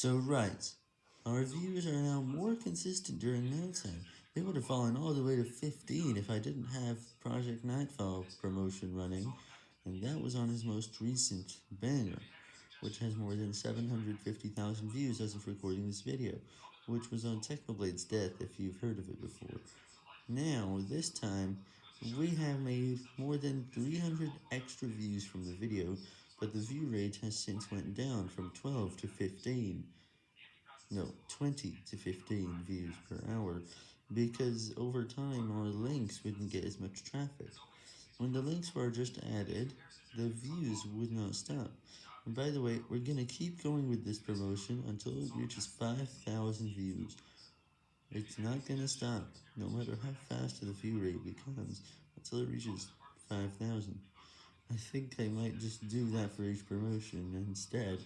So right, our views are now more consistent during nighttime. They would have fallen all the way to 15 if I didn't have Project Nightfall promotion running, and that was on his most recent banner, which has more than 750,000 views as of recording this video, which was on Technoblade's death if you've heard of it before. Now, this time, we have made more than 300 extra views from the video, but the view rate has since went down from 12 to 15. No, 20 to 15 views per hour, because over time our links wouldn't get as much traffic. When the links were just added, the views would not stop. And by the way, we're gonna keep going with this promotion until it reaches 5,000 views. It's not gonna stop, no matter how fast the view rate becomes, until it reaches 5,000. I think I might just do that for each promotion instead.